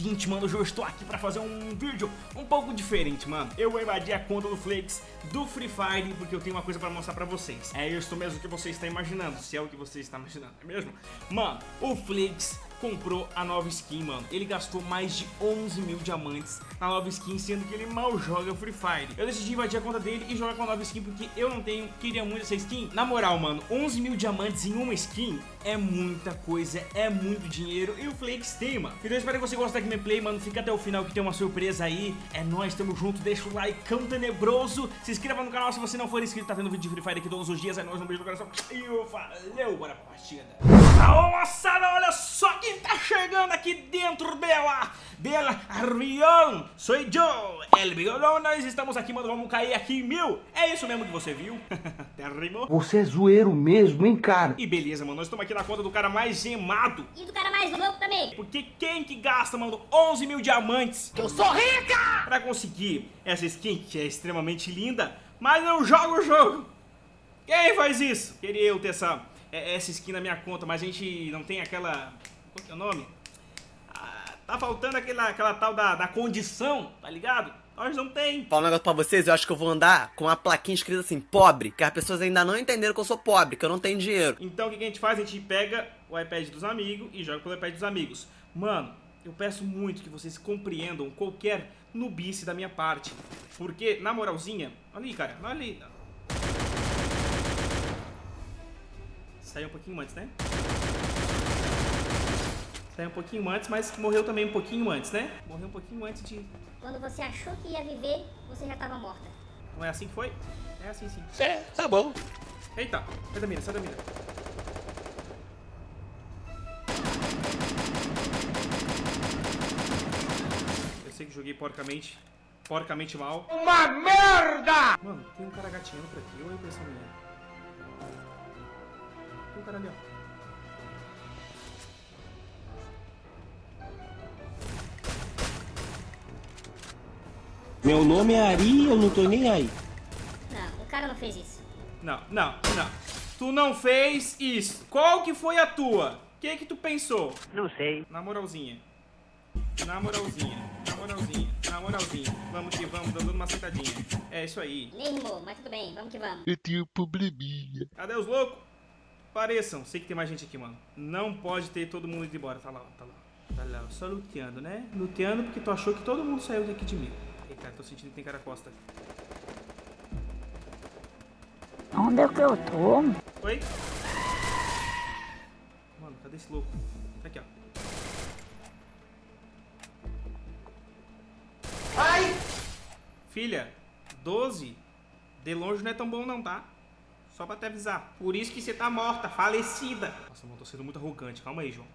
seguinte, mano, hoje eu estou aqui pra fazer um vídeo um pouco diferente, mano. Eu vou invadir a conta do Flakes do Free Fire, porque eu tenho uma coisa pra mostrar pra vocês. É isso mesmo que você está imaginando, se é o que você está imaginando, é mesmo? Mano, o Flakes comprou a nova skin, mano. Ele gastou mais de 11 mil diamantes na nova skin, sendo que ele mal joga Free Fire. Eu decidi invadir a conta dele e jogar com a nova skin, porque eu não tenho, queria muito essa skin. Na moral, mano, 11 mil diamantes em uma skin é muita coisa, é muito dinheiro e o Flakes tem, mano. Então eu espero que você goste da gameplay, mano. Fica até o final que tem uma surpresa aí. É nóis, tamo junto. Deixa o like cão tenebroso. Se inscreva no canal se você não for inscrito. Tá tendo vídeo de Free Fire aqui todos os dias. É nóis, um beijo no coração. E valeu, bora pra partida. Aô, moçada, olha só quem tá chegando aqui dentro dela. Dela, avião. Sou eu, El Bigolão. Nós estamos aqui, mano. Vamos cair aqui em mil. É isso mesmo que você viu? Até rimou. Você é zoeiro mesmo, hein, cara? E beleza, mano. Nós estamos aqui na conta do cara mais gemado. E do cara mais louco também. Porque quem que gasta, mano, 11 mil diamantes Eu sou rica! pra conseguir essa skin, que é extremamente linda, mas não joga o jogo? Quem faz isso? Queria eu ter essa, é, essa skin na minha conta, mas a gente não tem aquela... Qual que é o nome? Ah, tá faltando aquela, aquela tal da, da condição, tá ligado? Nós não tem. Falar um negócio pra vocês, eu acho que eu vou andar com uma plaquinha escrita assim, pobre, que as pessoas ainda não entenderam que eu sou pobre, que eu não tenho dinheiro. Então o que que a gente faz? A gente pega o iPad dos amigos e joga pelo iPad dos amigos. Mano, eu peço muito que vocês compreendam qualquer nubice da minha parte. Porque, na moralzinha... Olha ali, cara. Olha ali. Saiu um pouquinho antes, né? Saiu um pouquinho antes, mas morreu também um pouquinho antes, né? Morreu um pouquinho antes de... Quando você achou que ia viver, você já tava morta. Não é assim que foi? É assim sim. É, tá bom. Eita, sai da mira, sai da mira. Eu sei que joguei porcamente, porcamente mal. Uma merda! Mano, tem um cara gatinhando por aqui, ou é impressão minha? Um cara ali, ó. Meu nome é Ari, eu não tô nem aí. Não, o cara não fez isso. Não, não, não. Tu não fez isso. Qual que foi a tua? O que que tu pensou? Não sei. Na moralzinha. Na moralzinha. Na moralzinha. Na moralzinha. Vamos que vamos, dando uma sentadinha. É isso aí. Nem rimou, mas tudo bem, vamos que vamos. Eu tenho um probleminha. Cadê os loucos? Pareçam. Sei que tem mais gente aqui, mano. Não pode ter todo mundo indo embora. Tá lá, ó, tá lá. Tá lá, ó. só luteando, né? Luteando porque tu achou que todo mundo saiu daqui de mim. Ei, cara, tô sentindo que tem cara costa. Onde é que eu tô? Oi? Mano, cadê esse louco? Tá aqui, ó. Ai! Filha, 12 de longe não é tão bom não, tá? Só pra te avisar. Por isso que você tá morta, falecida. Nossa, mano, tô sendo muito arrogante. Calma aí, João.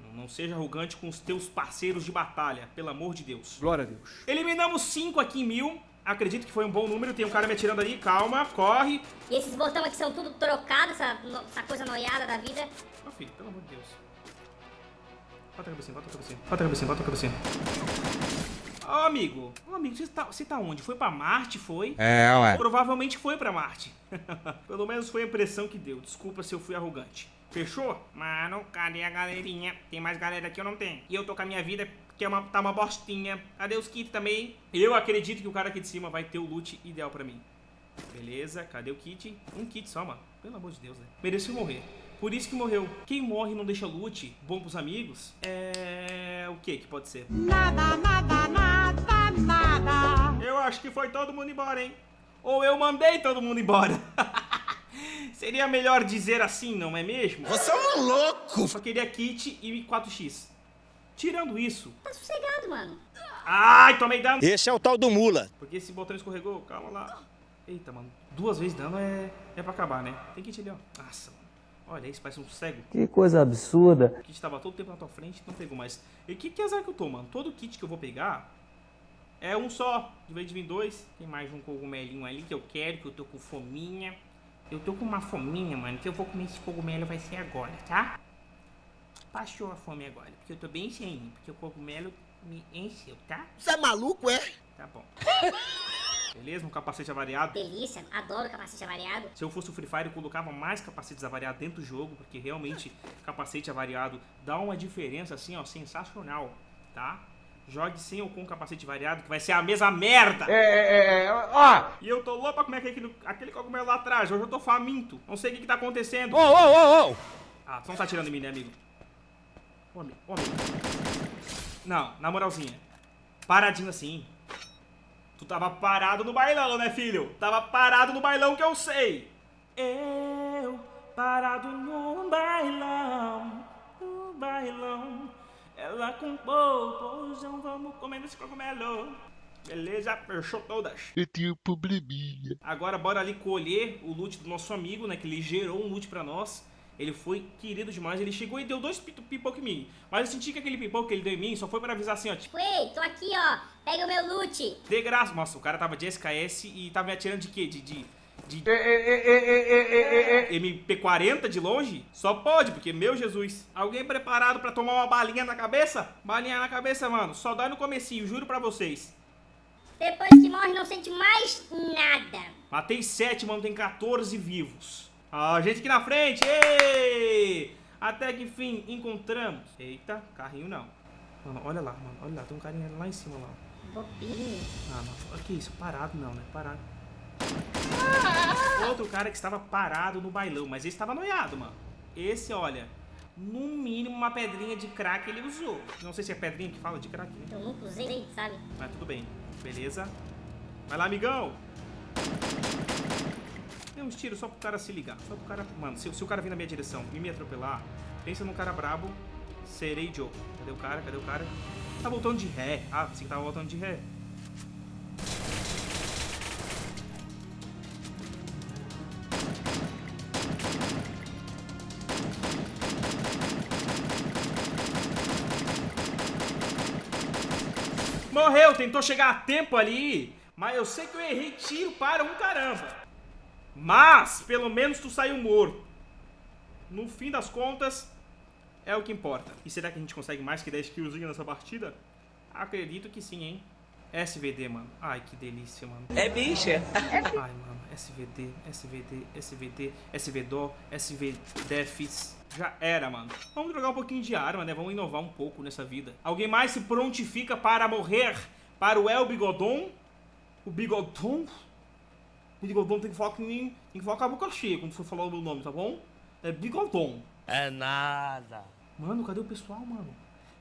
Não, não seja arrogante com os teus parceiros de batalha, pelo amor de Deus. Glória a Deus. Eliminamos 5 aqui em mil. Acredito que foi um bom número. Tem um cara me atirando ali. Calma, corre. E esses botões aqui são tudo trocados, essa, essa coisa noiada da vida. Ó, filho, pelo amor de Deus. Bota a cabecinha, bota a cabecinha. Bota a cabecinha, bota a cabecinha. Ó, amigo. Ô, amigo, você tá, você tá onde? Foi pra Marte, foi? É, ué. Provavelmente foi pra Marte. Pelo menos foi a impressão que deu. Desculpa se eu fui arrogante. Fechou? Mano, cadê a galerinha? Tem mais galera aqui ou não tem? E eu tô com a minha vida, que é uma, tá uma bostinha. Cadê os kits também? Eu acredito que o cara aqui de cima vai ter o loot ideal pra mim. Beleza, cadê o kit? Um kit só, mano. Pelo amor de Deus, né? Mereceu morrer. Por isso que morreu. Quem morre e não deixa loot bom pros amigos é. O que que pode ser? Nada, nada, acho que foi todo mundo embora, hein? Ou eu mandei todo mundo embora. Seria melhor dizer assim, não é mesmo? Você é um louco! Só queria kit e 4x. Tirando isso. Tá sossegado, mano. Ai, tomei dano. Esse é o tal do mula. Porque esse botão escorregou, calma lá. Eita, mano. Duas vezes dano é, é pra acabar, né? Tem kit ali, ó. Nossa, mano. Olha isso, parece um cego. Que coisa absurda. O kit tava todo tempo na tua frente, não pegou mais. E que, que azar que eu tô, mano? Todo kit que eu vou pegar é um só. De vez de vir dois. Tem mais um cogumelinho ali que eu quero, que eu tô com fominha. Eu tô com uma fominha, mano, que eu vou comer esse cogumelo vai ser agora, tá? Passou a fome agora, porque eu tô bem cheinho. Porque o cogumelo me encheu, tá? Você é maluco, é? Tá bom. Beleza? Um capacete avariado. Delícia, adoro capacete avariado. Se eu fosse o Free Fire, eu colocava mais capacetes avariados dentro do jogo, porque realmente capacete avariado dá uma diferença assim, ó, sensacional, tá? Jogue sem ou com capacete variado, que vai ser a mesma merda. É, é, é, ó. E eu tô louco pra comer aquele, aquele cogumelo lá atrás. Hoje eu tô faminto. Não sei o que, que tá acontecendo. Ô, ô, ô, ô. Ah, tu não tá tirando em mim, né, amigo? Ô, amigo, ô, amigo. Não, na moralzinha. Paradinho assim. Tu tava parado no bailão, né, filho? Tava parado no bailão que eu sei. Eu parado no Ela com popozão, vamos comendo esse cogumelo. Beleza, fechou todas. Eu tenho um probleminha. Agora bora ali colher o loot do nosso amigo, né? Que ele gerou um loot pra nós. Ele foi querido demais, ele chegou e deu dois pi- pipoca em mim. Mas eu senti que aquele pipoca que ele deu em mim só foi pra avisar assim, ó, tipo, Ei, tô aqui, ó. Pega o meu loot. de graça. Nossa, o cara tava de SKS e tava me atirando de quê? De, de, de É, é, é, é, é, é, é, é. MP40 de longe? Só pode, porque, meu Jesus. Alguém preparado pra tomar uma balinha na cabeça? Balinha na cabeça, mano. Só dói no comecinho, juro pra vocês. Depois que morre, não sente mais nada. Matei 7, mano, tem 14 vivos. Ó, gente aqui na frente, ei! Até que enfim, encontramos. Eita, carrinho não. Mano, olha lá, mano, olha lá, tem um carinha lá em cima lá. Bobinho. Ah, mano, olha que isso, parado não, né? Parado. Outro cara que estava parado no bailão, mas esse estava noiado, mano. Esse, olha, no mínimo uma pedrinha de crack ele usou. Não sei se é pedrinha que fala de crack, né? Eu nunca usei, sabe? Mas tudo bem, beleza. Vai lá, amigão. Deu uns tiros só pro cara se ligar. Só pro cara. Mano, se, se o cara vir na minha direção e me atropelar, pensa num cara brabo, serei Joe. Cadê o cara? Cadê o cara? Tá voltando de ré. Ah, sim, tava voltando de ré. Tentou chegar a tempo ali. Mas eu sei que eu errei tiro para um caramba. Mas, pelo menos tu saiu morto. No fim das contas, é o que importa. E será que a gente consegue mais que 10 kills nessa partida? Acredito que sim, hein? SVD, mano. Ai, que delícia, mano. É bicha. Ai, mano. SVD, SVD, SVD, SVDO, SVDefs. Já era, mano. Vamos jogar um pouquinho de arma, né? Vamos inovar um pouco nessa vida. Alguém mais se prontifica para morrer para o El Bigodon? O Bigodon? O Bigodon tem que falar que nem... Tem que falar com a boca cheia quando for falar o meu nome, tá bom? É Bigodon. É nada. Mano, cadê o pessoal, mano?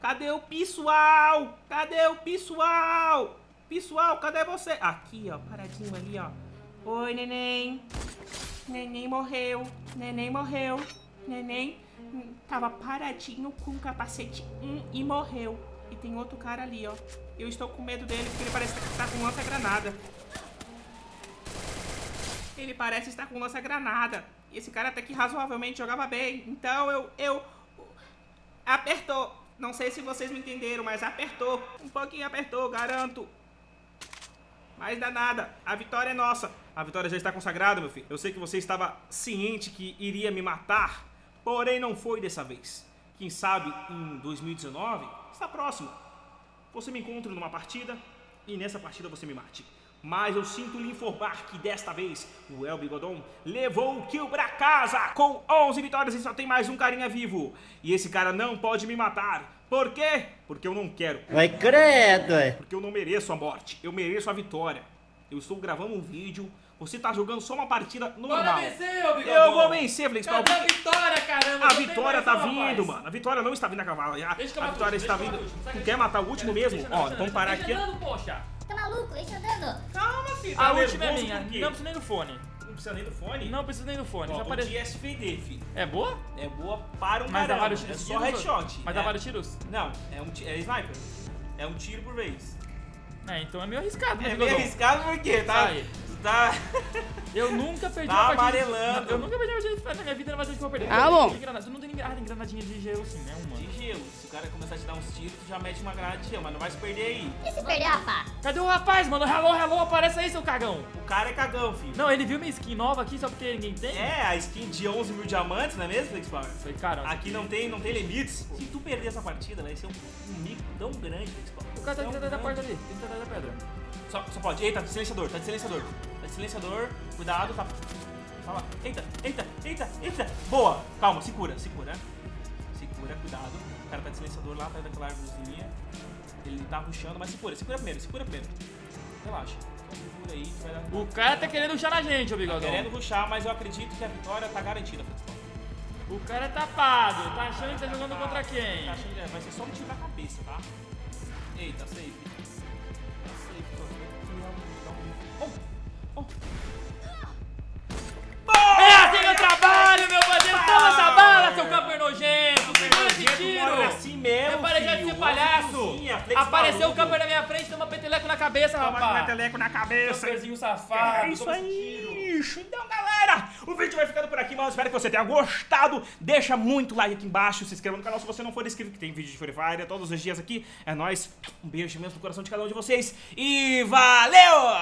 Cadê o pessoal? Cadê o pessoal? Pessoal, cadê você? Aqui, ó, paradinho ali, ó. Oi, neném. Neném morreu. Neném morreu. Neném tava paradinho com o capacete hum, e morreu. E tem outro cara ali, ó. Eu estou com medo dele porque ele parece que tá com lança-granada. Ele parece estar com lança-granada. E esse cara até que razoavelmente jogava bem. Então eu, eu Apertou. Não sei se vocês me entenderam, mas apertou. Um pouquinho apertou, garanto. Mas dá nada. A vitória é nossa. A vitória já está consagrada, meu filho. Eu sei que você estava ciente que iria me matar, porém não foi dessa vez. Quem sabe em 2019 está próximo. Você me encontre numa partida e nessa partida você me mate. Mas eu sinto lhe informar que desta vez o El Bigodon levou o kill pra casa com 11 vitórias e só tem mais um carinha vivo. E esse cara não pode me matar. Por quê? Porque eu não quero. Vai credo, é. Porque eu não mereço a morte. Eu mereço a vitória. Eu estou gravando um vídeo. Você tá jogando só uma partida normal. vencer, ô! Eu vou vencer, Flix. Cadê a vitória, caramba? A vitória tá vindo, rapaz. mano. A vitória não está vindo a cavalo. A, a vitória está vindo. Tu quer matar o último mesmo? Ó, vamos parar aqui. andando, poxa. Tá maluco? Deixa eu andando. Calma, filho. A tá última é minha. Não precisa nem do fone. Não precisa nem do fone? Não precisa nem do fone. Ó, Já o aparece. de SVD, filho. É boa? É boa para um Mas dá vários É tiros. só headshot. Mas dá vários tiros? Não, é um é sniper. É um tiro por vez. É, então é meio arriscado, né, É meio arriscado porque tá. Sai. Tá. Eu nunca perdi Tá uma partida. amarelando. Eu nunca perdi uma partida na minha vida, não vai ser que eu vou perder. Ah, bom. Tem granada. Não tem. Ah, tem granadinha de gelo sim, né? Uma. De gelo. Se o cara começar a te dar uns tiros, tu já mete uma granada de gelo, mas não vai se perder aí. E se perder, rapaz? Cadê o rapaz, mano? Hello, hello, aparece aí, seu cagão. O cara é cagão, filho. Não, ele viu minha skin nova aqui só porque ninguém tem? É, a skin de 11 mil diamantes, não é mesmo, Flex Power? Foi, cara. Aqui não tem, não tem limites. Se tu perder essa partida, vai ser um, um mico tão grande. O cara tá Tão atrás da porta ali. Atrás da pedra. Só, só pode. Eita, silenciador, tá de silenciador. Tá de silenciador, cuidado, tá. Tá lá. Eita, eita, eita, eita. Boa. Calma, segura, segura. Segura, cuidado. O cara tá de silenciador lá atrás daquela árvorezinha. Ele tá rushando, mas segura, segura primeiro, segura primeiro. Relaxa. Então, segura aí, vai dar. O cara tá querendo ruxar na gente, ô Tá bigodão. querendo rushar, mas eu acredito que a vitória tá garantida, Francisco. O cara é tapado. Tá achando que tá jogando contra quem? Tá achando que vai ser só um tiro na cabeça, tá? Eita, safe. Tá safe, tô Oh! Oh! É assim que eu trabalho, meu bandido! Toma essa bala, seu camper nojento! Segura esse tiro! mora assim mesmo, já de ser palhaço! Apareceu o camper na minha frente, toma peteleco na cabeça, Toma rapaz! meteleco na cabeça. Camperzinho safado! É isso toma aí, tiro. Então, galera, o vídeo vai ficando por aqui, eu espero que você tenha gostado. Deixa muito like aqui embaixo, se inscreva no canal se você não for inscrito, que tem vídeo de Free Fire todos os dias aqui. É nóis. Um beijo mesmo no coração de cada um de vocês. E valeu!